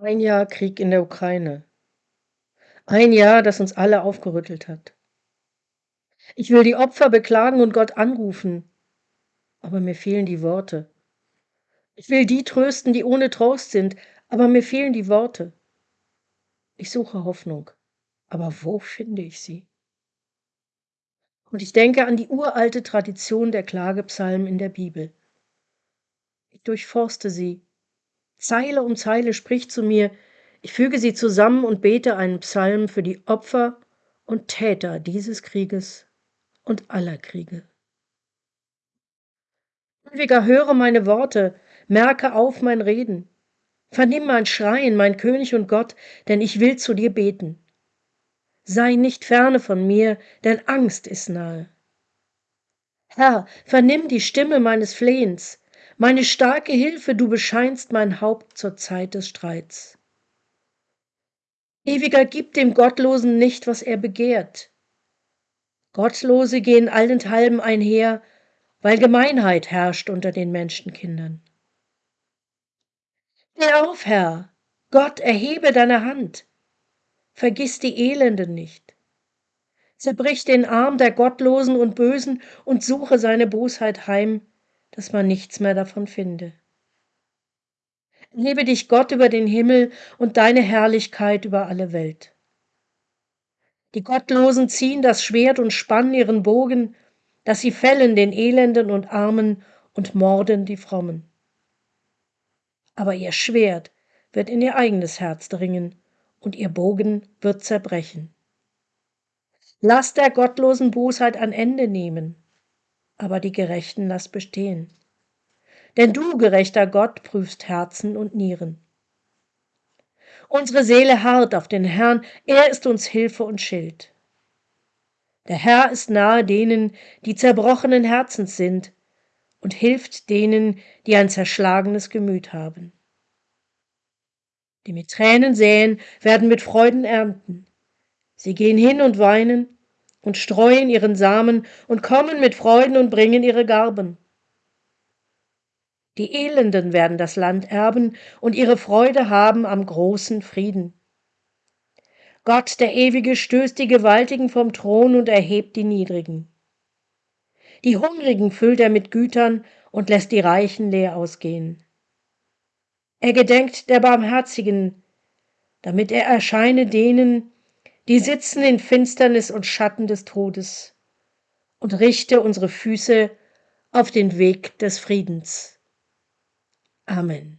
Ein Jahr Krieg in der Ukraine. Ein Jahr, das uns alle aufgerüttelt hat. Ich will die Opfer beklagen und Gott anrufen, aber mir fehlen die Worte. Ich will die trösten, die ohne Trost sind, aber mir fehlen die Worte. Ich suche Hoffnung, aber wo finde ich sie? Und ich denke an die uralte Tradition der Klagepsalmen in der Bibel. Ich durchforste sie Zeile um Zeile spricht zu mir, ich füge sie zusammen und bete einen Psalm für die Opfer und Täter dieses Krieges und aller Kriege. Ewiger, höre meine Worte, merke auf mein Reden. Vernimm mein Schreien, mein König und Gott, denn ich will zu dir beten. Sei nicht ferne von mir, denn Angst ist nahe. Herr, vernimm die Stimme meines Flehens, meine starke Hilfe, du bescheinst mein Haupt zur Zeit des Streits. Ewiger, gib dem Gottlosen nicht, was er begehrt. Gottlose gehen allenthalben einher, weil Gemeinheit herrscht unter den Menschenkindern. Steh auf, Herr, Gott, erhebe deine Hand. Vergiss die Elenden nicht. Zerbrich den Arm der Gottlosen und Bösen und suche seine Bosheit heim, dass man nichts mehr davon finde. Lebe dich Gott über den Himmel und deine Herrlichkeit über alle Welt. Die Gottlosen ziehen das Schwert und spannen ihren Bogen, dass sie fällen den Elenden und Armen und morden die Frommen. Aber ihr Schwert wird in ihr eigenes Herz dringen und ihr Bogen wird zerbrechen. Lass der gottlosen Bosheit ein Ende nehmen aber die Gerechten lass bestehen. Denn du, gerechter Gott, prüfst Herzen und Nieren. Unsere Seele harrt auf den Herrn, er ist uns Hilfe und Schild. Der Herr ist nahe denen, die zerbrochenen Herzens sind, und hilft denen, die ein zerschlagenes Gemüt haben. Die mit Tränen säen, werden mit Freuden ernten. Sie gehen hin und weinen, und streuen ihren Samen und kommen mit Freuden und bringen ihre Garben. Die Elenden werden das Land erben und ihre Freude haben am großen Frieden. Gott, der Ewige, stößt die Gewaltigen vom Thron und erhebt die Niedrigen. Die Hungrigen füllt er mit Gütern und lässt die Reichen leer ausgehen. Er gedenkt der Barmherzigen, damit er erscheine denen, die sitzen in Finsternis und Schatten des Todes, und richte unsere Füße auf den Weg des Friedens. Amen.